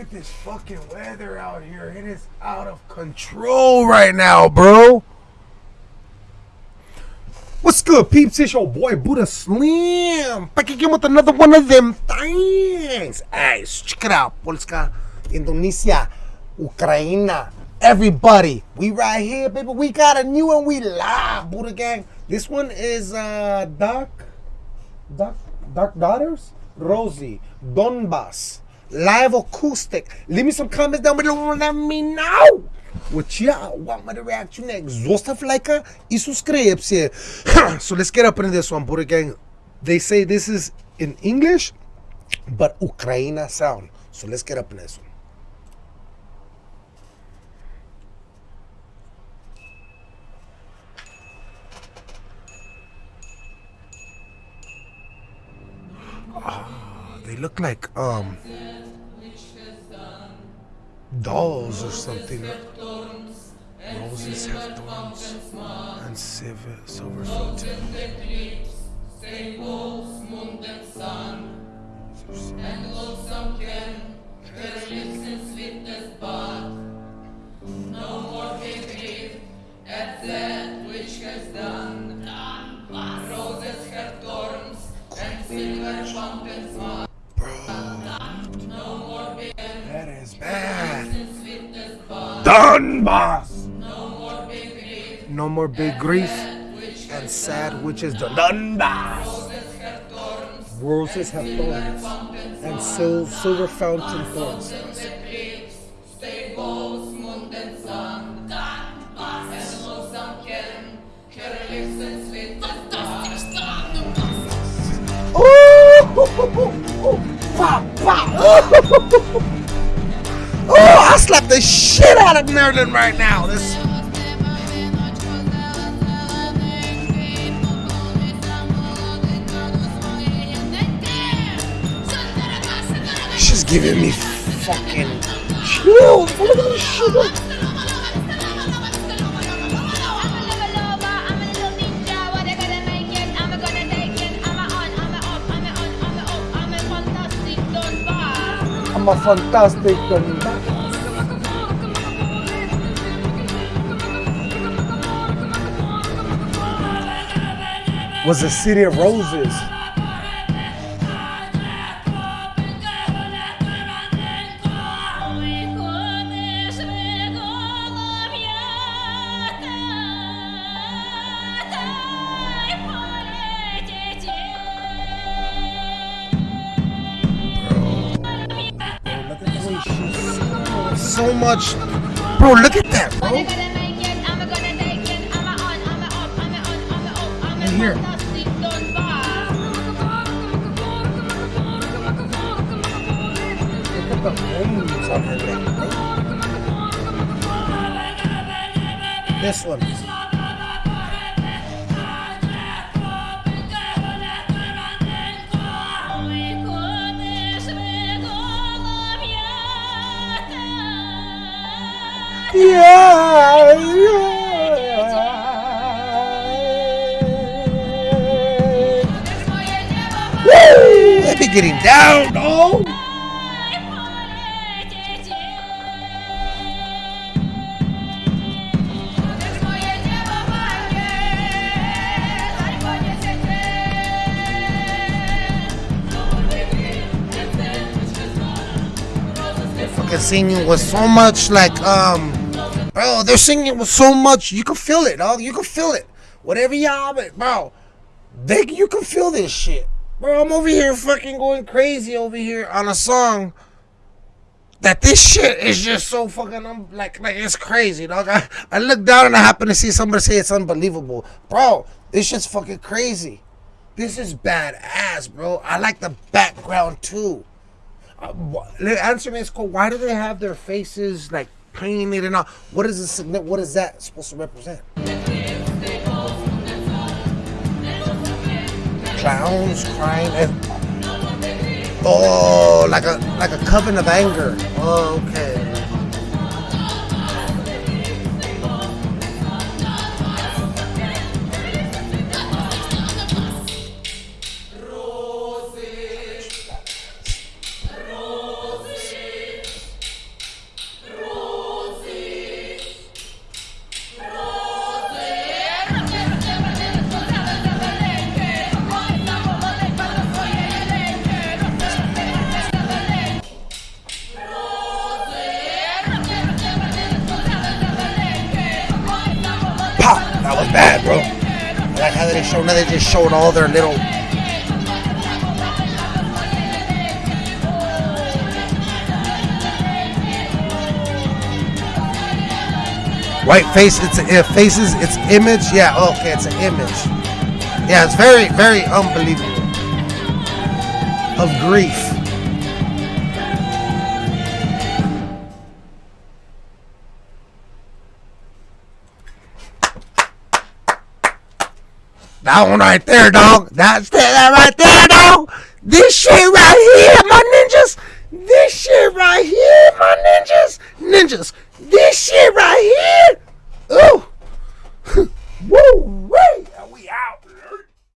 At this fucking weather out here. It is out of control right now, bro. What's good, peeps? It's your boy Buddha Slim. Back again with another one of them things. Hey, check it out. Polska, Indonesia, Ukraine, everybody. We right here, baby. We got a new one. We live, Buddha Gang. This one is uh Dark, Dark, Dark Daughters, Rosie, Donbass, live acoustic. Leave me some comments down below. and Let me know what y'all want me to react to next. Zostav like и subscribe. so let's get up into this one, Buddha Gang. They say this is in English, but Ukraine sound. So let's get up in this one. Ah, they look like um dolls or something. Roses have thorns and silver, silver fountain. En lonesome Ken, her lips in sweetest bud. No more bud. Donbass. No more be grieve No more big grief which and sad witches. done. Donbass. roses have thorns. Roses have thorns and sil- silver fountain thorns. Stay balls, moon slapped the shit out of Maryland right now. This she's giving me fucking chills. Look at this shit. I'm a fantastic Was a city of roses. Look at the way she's so much. Bro, look at that, bro. Here. Look at the bones on her neck. This one. Yeah, getting down. Fucking singing with so much like um, bro. They're singing with so much. You can feel it, dog. You can feel it. Whatever y'all, bro, they you can feel this shit, bro. I'm over here fucking going crazy over here on a song. That this shit is just so fucking um, like like it's crazy, dog. I, I look down and I happen to see somebody say it's unbelievable, bro. This shit's fucking crazy. This is badass, bro. I like the background too. Uh, answer me, is cool. Why do they have their faces like painted and all? What is this? What is that supposed to represent? Clowns crying and oh, like a like a coven of anger. Oh, okay. Show. Now they just showed all their little. White face, it's it faces, its image. Yeah, oh, okay, it's an image. Yeah, it's very, very unbelievable. Of grief. That one right there, dog. That's that right there, dog. This shit right here, my ninjas. This shit right here, my ninjas. Ninjas. This shit